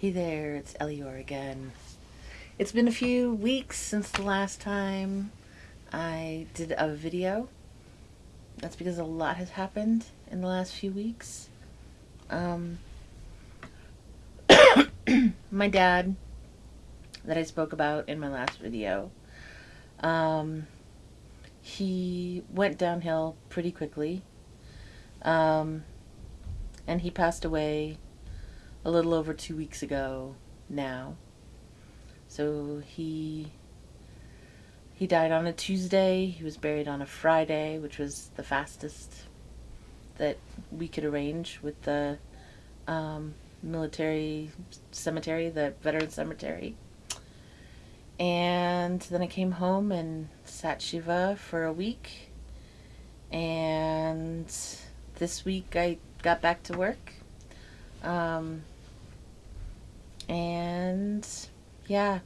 Hey there, it's Elior again. It's been a few weeks since the last time I did a video. That's because a lot has happened in the last few weeks. Um, my dad, that I spoke about in my last video, um, he went downhill pretty quickly. Um, and he passed away a little over two weeks ago now. So he he died on a Tuesday. He was buried on a Friday, which was the fastest that we could arrange with the um, military cemetery, the veteran cemetery. And then I came home and sat Shiva for a week. And this week I got back to work. Um, and yeah.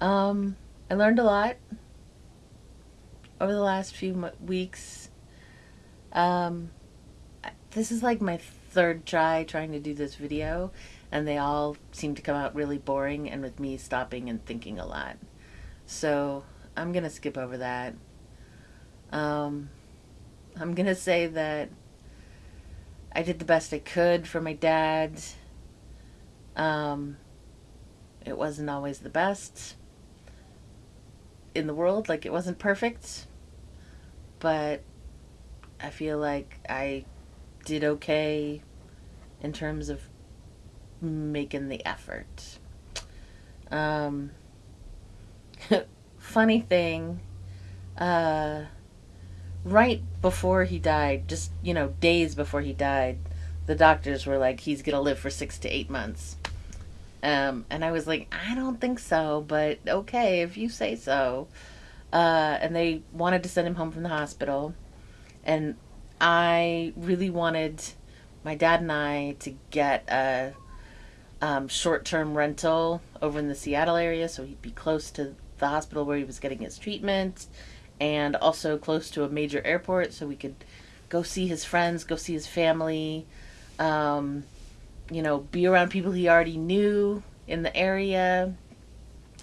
Um, I learned a lot over the last few weeks. Um, this is like my third try trying to do this video, and they all seem to come out really boring and with me stopping and thinking a lot. So I'm going to skip over that. Um, I'm going to say that I did the best I could for my dad. Um, it wasn't always the best in the world. Like, it wasn't perfect. But I feel like I did okay in terms of making the effort. Um, funny thing, uh, right before he died, just, you know, days before he died, the doctors were like, he's going to live for six to eight months. Um, and I was like, I don't think so, but okay, if you say so. Uh, and they wanted to send him home from the hospital. And I really wanted my dad and I to get a um, short term rental over in the Seattle area so he'd be close to the hospital where he was getting his treatment and also close to a major airport so we could go see his friends, go see his family, um, you know, be around people he already knew in the area.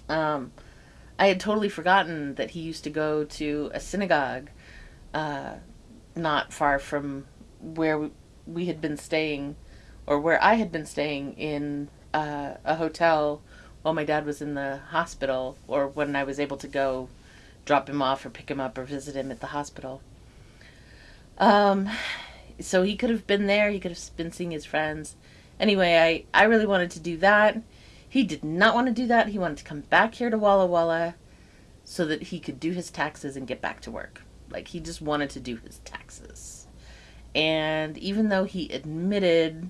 Um, I had totally forgotten that he used to go to a synagogue uh, not far from where we, we, had been staying, or where I had been staying in uh, a hotel while my dad was in the hospital, or when I was able to go drop him off or pick him up or visit him at the hospital. Um, so he could have been there. He could have been seeing his friends. Anyway, I, I really wanted to do that. He did not want to do that. He wanted to come back here to Walla Walla so that he could do his taxes and get back to work. Like, he just wanted to do his taxes. And even though he admitted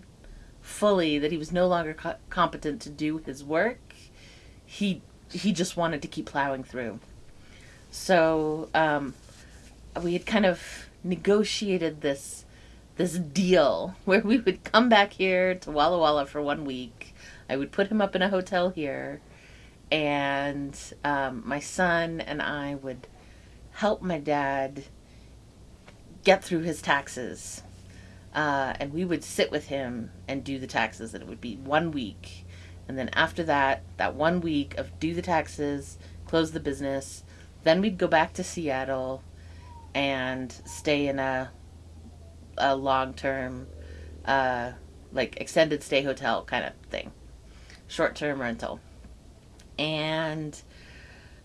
fully that he was no longer co competent to do his work, he he just wanted to keep plowing through. So um, we had kind of negotiated this this deal where we would come back here to Walla Walla for one week. I would put him up in a hotel here, and um, my son and I would help my dad get through his taxes. Uh, and we would sit with him and do the taxes, and it would be one week. And then after that, that one week of do the taxes, close the business, then we'd go back to Seattle and stay in a a long term, uh, like extended stay hotel kind of thing, short term rental. And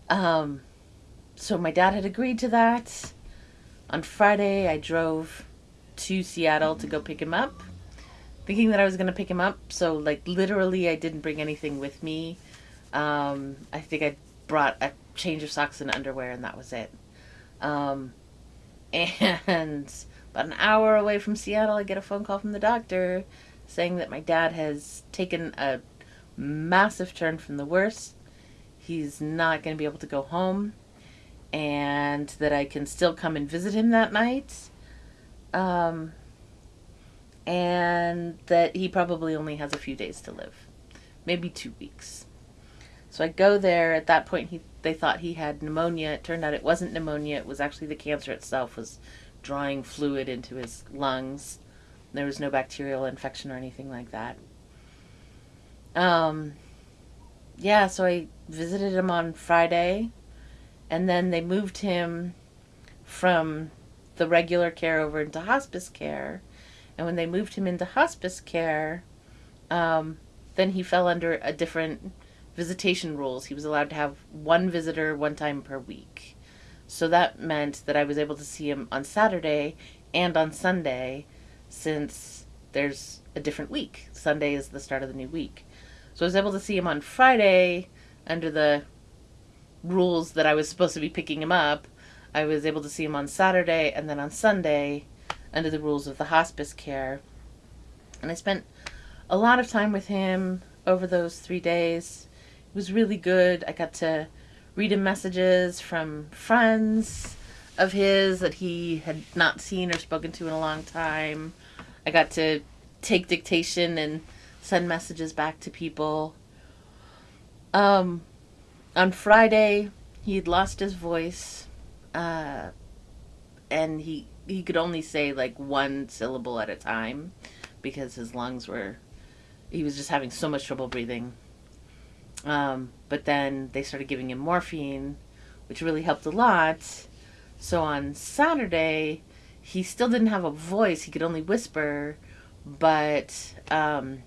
um, so my dad had agreed to that. On Friday, I drove to Seattle to go pick him up, thinking that I was going to pick him up. So, like, literally, I didn't bring anything with me. Um, I think I brought a change of socks and underwear, and that was it. Um, and about an hour away from Seattle, I get a phone call from the doctor saying that my dad has taken a massive turn from the worst. He's not going to be able to go home, and that I can still come and visit him that night. Um, and that he probably only has a few days to live, maybe two weeks. So I go there. At that point, he they thought he had pneumonia. It turned out it wasn't pneumonia. It was actually the cancer itself was drawing fluid into his lungs, there was no bacterial infection or anything like that. Um, yeah, so I visited him on Friday, and then they moved him from the regular care over into hospice care. And when they moved him into hospice care, um, then he fell under a different visitation rules. He was allowed to have one visitor one time per week. So that meant that I was able to see him on Saturday and on Sunday since there's a different week. Sunday is the start of the new week. So I was able to see him on Friday under the rules that I was supposed to be picking him up. I was able to see him on Saturday and then on Sunday under the rules of the hospice care. And I spent a lot of time with him over those three days. Was really good. I got to read him messages from friends of his that he had not seen or spoken to in a long time. I got to take dictation and send messages back to people. Um, on Friday, he had lost his voice, uh, and he he could only say like one syllable at a time because his lungs were. He was just having so much trouble breathing. Um, but then they started giving him morphine, which really helped a lot. So on Saturday, he still didn't have a voice. He could only whisper, but um,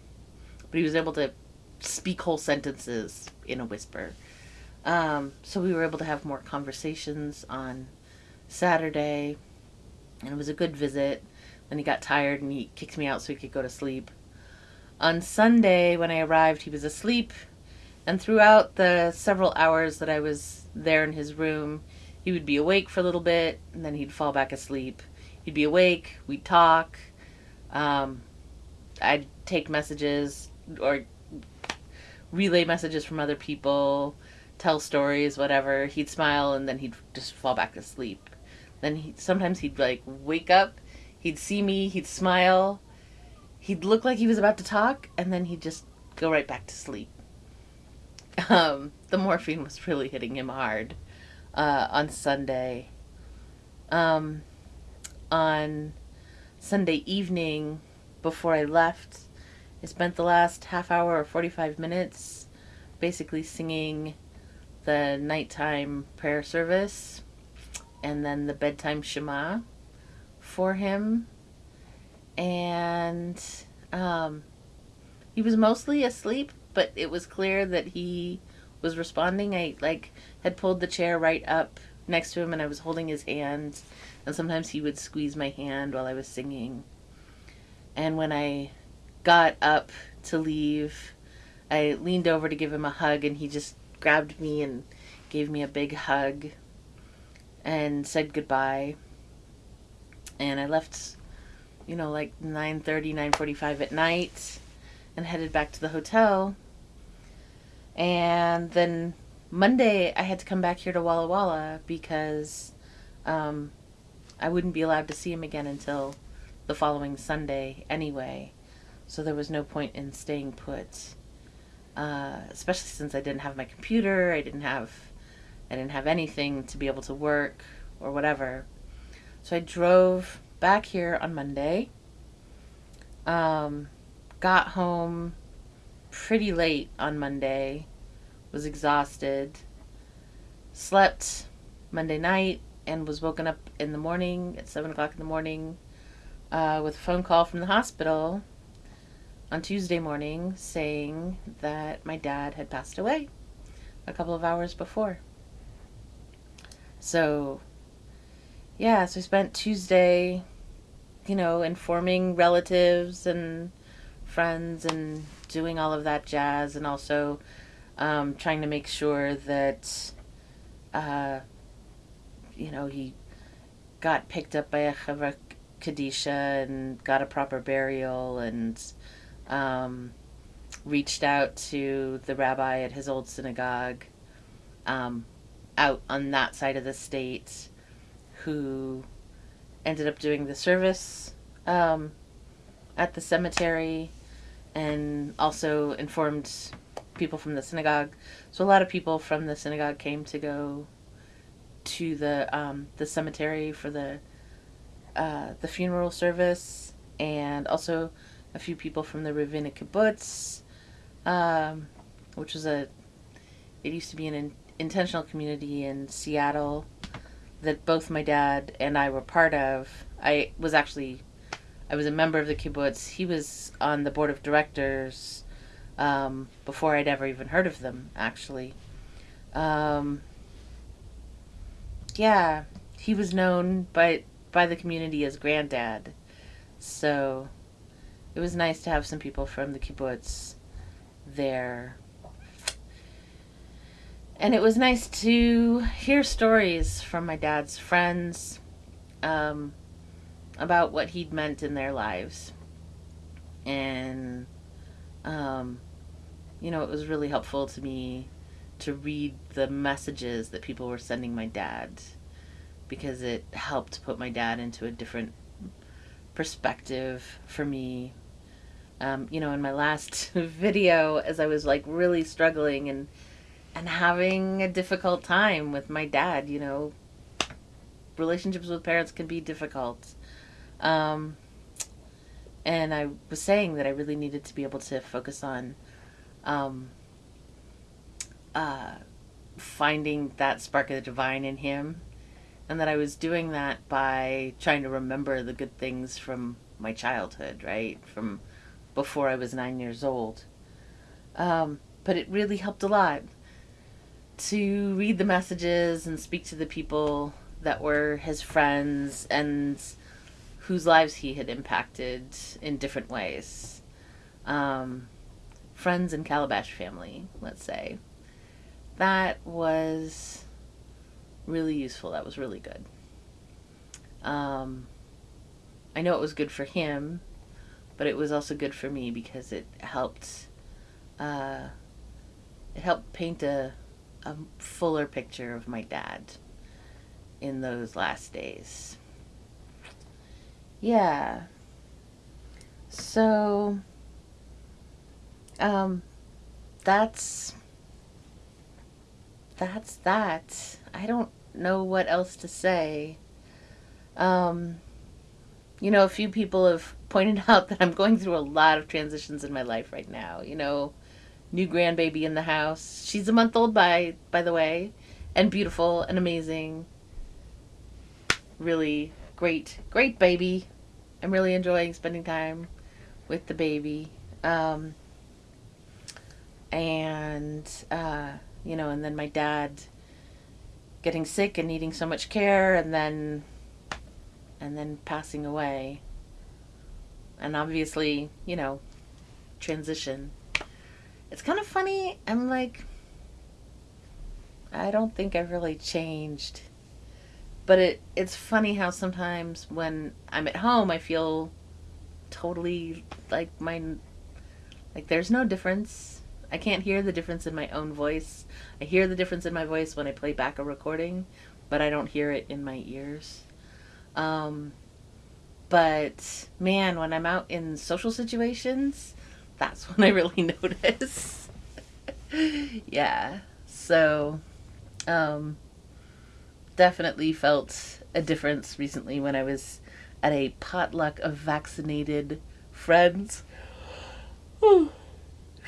but he was able to speak whole sentences in a whisper. Um, so we were able to have more conversations on Saturday, and it was a good visit. Then he got tired and he kicked me out so he could go to sleep. On Sunday, when I arrived, he was asleep, and throughout the several hours that I was there in his room, he would be awake for a little bit, and then he'd fall back asleep. He'd be awake, we'd talk. Um, I'd take messages or relay messages from other people, tell stories, whatever. He'd smile and then he'd just fall back asleep. Then he sometimes he'd like wake up, he'd see me, he'd smile, he'd look like he was about to talk, and then he'd just go right back to sleep. Um, the morphine was really hitting him hard uh, on Sunday. Um, on Sunday evening, before I left, I spent the last half hour or 45 minutes basically singing the nighttime prayer service and then the bedtime Shema for him. And um, he was mostly asleep, but it was clear that he was responding. I like had pulled the chair right up next to him and I was holding his hand and sometimes he would squeeze my hand while I was singing. And when I got up to leave, I leaned over to give him a hug and he just grabbed me and gave me a big hug and said goodbye. And I left, you know, like 9:30, 9:45 at night and headed back to the hotel. And then Monday I had to come back here to Walla Walla because um, I wouldn't be allowed to see him again until the following Sunday anyway. So there was no point in staying put. Uh, especially since I didn't have my computer, I didn't have I didn't have anything to be able to work or whatever. So I drove back here on Monday. Um, got home pretty late on Monday. Was exhausted. Slept Monday night and was woken up in the morning at 7 o'clock in the morning uh, with a phone call from the hospital on Tuesday morning saying that my dad had passed away a couple of hours before. So, yeah, so I spent Tuesday, you know, informing relatives and friends and doing all of that jazz, and also um, trying to make sure that, uh, you know, he got picked up by a Chevra Kadisha and got a proper burial and um, reached out to the rabbi at his old synagogue um, out on that side of the state who ended up doing the service um, at the cemetery and also informed people from the synagogue. So a lot of people from the synagogue came to go to the um, the cemetery for the uh, the funeral service, and also a few people from the Ravenna Kibbutz, um, which was a, it used to be an in, intentional community in Seattle that both my dad and I were part of. I was actually, I was a member of the kibbutz. He was on the board of directors um, before I'd ever even heard of them, actually. Um, yeah, he was known by by the community as Granddad, so it was nice to have some people from the kibbutz there. And it was nice to hear stories from my dad's friends um, about what he'd meant in their lives. And, um, you know, it was really helpful to me to read the messages that people were sending my dad because it helped put my dad into a different perspective for me. Um, you know, in my last video, as I was like really struggling and and having a difficult time with my dad, you know, relationships with parents can be difficult. Um, and I was saying that I really needed to be able to focus on um, uh, finding that spark of the divine in him and that I was doing that by trying to remember the good things from my childhood, right? From before I was nine years old. Um, but it really helped a lot to read the messages and speak to the people that were his friends and whose lives he had impacted in different ways. Um, friends and Calabash family, let's say. That was really useful. That was really good. Um, I know it was good for him, but it was also good for me because it helped. Uh, it helped paint a a fuller picture of my dad in those last days. Yeah. So, um, that's that's that. I don't know what else to say. Um, you know, a few people have pointed out that I'm going through a lot of transitions in my life right now. You know, new grandbaby in the house. She's a month old by by the way, and beautiful and amazing. Really great, great baby. I'm really enjoying spending time with the baby. Um, and uh, you know, and then my dad getting sick and needing so much care and then and then passing away. And obviously, you know, transition. It's kind of funny. I'm like I don't think I've really changed. But it it's funny how sometimes when I'm at home I feel totally like my like there's no difference I can't hear the difference in my own voice. I hear the difference in my voice when I play back a recording, but I don't hear it in my ears. Um, but man, when I'm out in social situations, that's when I really notice. yeah. So, um, definitely felt a difference recently when I was at a potluck of vaccinated friends.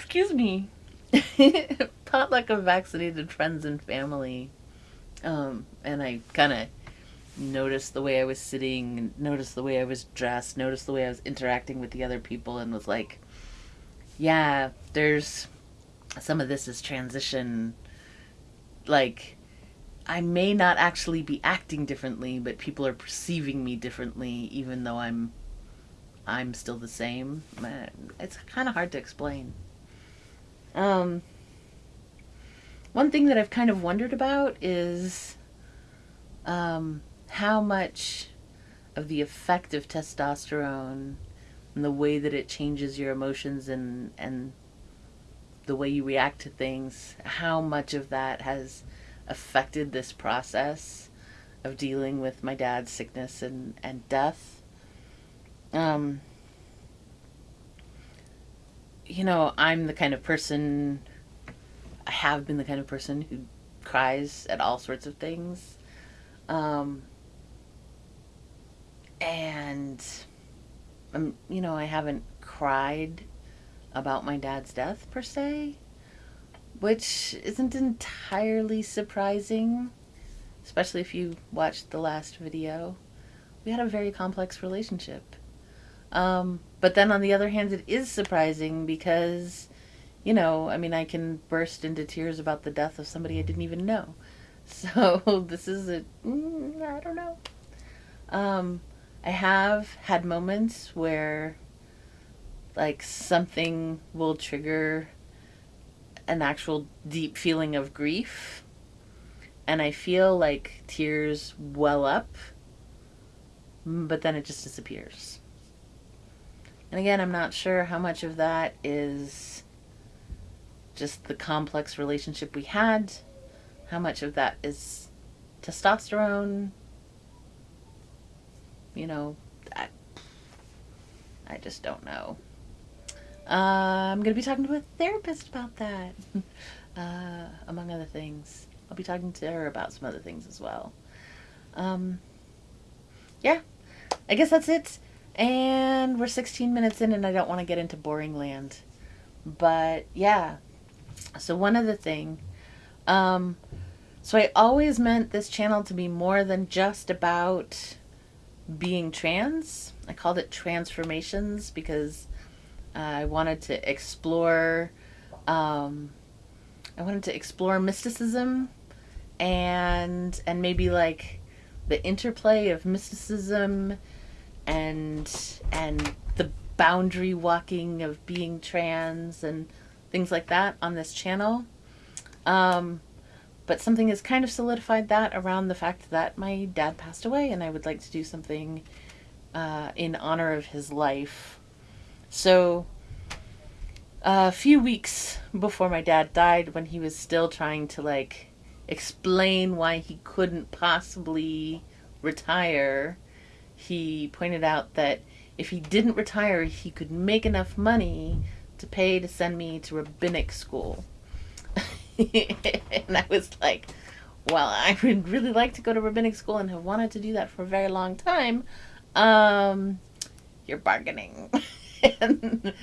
excuse me, potluck of vaccinated friends and family. Um, and I kind of noticed the way I was sitting, noticed the way I was dressed, noticed the way I was interacting with the other people, and was like, yeah, there's some of this is transition. Like, I may not actually be acting differently, but people are perceiving me differently, even though I'm I'm still the same. It's kind of hard to explain. Um, one thing that I've kind of wondered about is um, how much of the effect of testosterone and the way that it changes your emotions and and the way you react to things, how much of that has affected this process of dealing with my dad's sickness and, and death. Um, you know, I'm the kind of person, I have been the kind of person who cries at all sorts of things. Um, and um, you know, I haven't cried about my dad's death per se, which isn't entirely surprising, especially if you watched the last video. We had a very complex relationship. Um, but then on the other hand, it is surprising because, you know, I mean, I can burst into tears about the death of somebody I didn't even know. So this is a, mm, I don't know. Um, I have had moments where like something will trigger an actual deep feeling of grief and I feel like tears well up but then it just disappears. And again, I'm not sure how much of that is just the complex relationship we had, how much of that is testosterone, you know, I, I just don't know. Uh, I'm going to be talking to a therapist about that, uh, among other things. I'll be talking to her about some other things as well. Um, yeah, I guess that's it. And we're 16 minutes in, and I don't want to get into boring land. But yeah, so one other thing. Um, so I always meant this channel to be more than just about being trans. I called it transformations because uh, I wanted to explore. Um, I wanted to explore mysticism and and maybe like the interplay of mysticism and and the boundary walking of being trans and things like that on this channel. Um, but something has kind of solidified that around the fact that my dad passed away and I would like to do something uh, in honor of his life. So a few weeks before my dad died when he was still trying to like explain why he couldn't possibly retire, he pointed out that if he didn't retire, he could make enough money to pay to send me to rabbinic school. and I was like, well, I would really like to go to rabbinic school and have wanted to do that for a very long time. Um, you're bargaining. and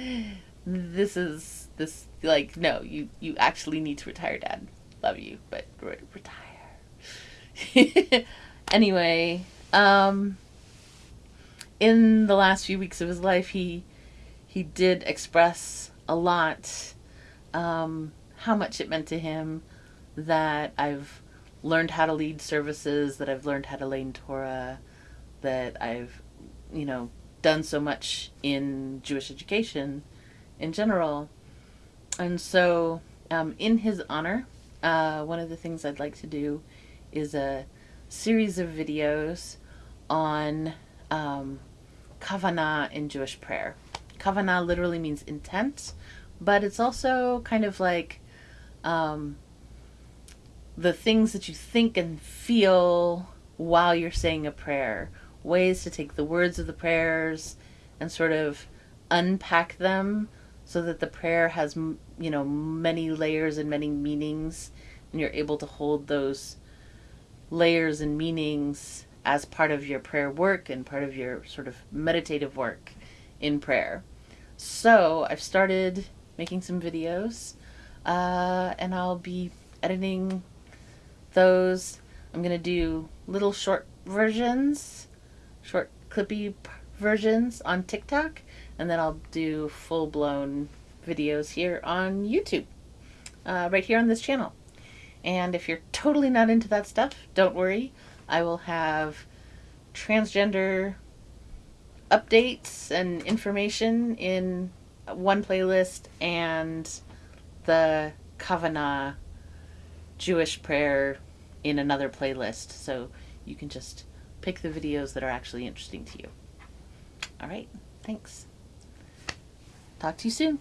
this is this like no, you you actually need to retire, Dad. Love you, but re- retire. anyway, um, in the last few weeks of his life, he he did express a lot. Um, how much it meant to him that I've learned how to lead services, that I've learned how to learn Torah, that I've, you know, done so much in Jewish education in general. And so, um, in his honor, uh, one of the things I'd like to do is a series of videos on um, kavanah in Jewish prayer. Kavanah literally means intent, but it's also kind of like um, the things that you think and feel while you're saying a prayer, ways to take the words of the prayers and sort of unpack them so that the prayer has, you know, many layers and many meanings, and you're able to hold those layers and meanings as part of your prayer work and part of your sort of meditative work in prayer. So I've started making some videos uh, and I'll be editing those. I'm gonna do little short versions, short clippy versions on TikTok, and then I'll do full blown videos here on YouTube, uh, right here on this channel. And if you're totally not into that stuff, don't worry. I will have transgender updates and information in one playlist and the Kavanah Jewish prayer in another playlist. So you can just pick the videos that are actually interesting to you. All right, thanks. Talk to you soon.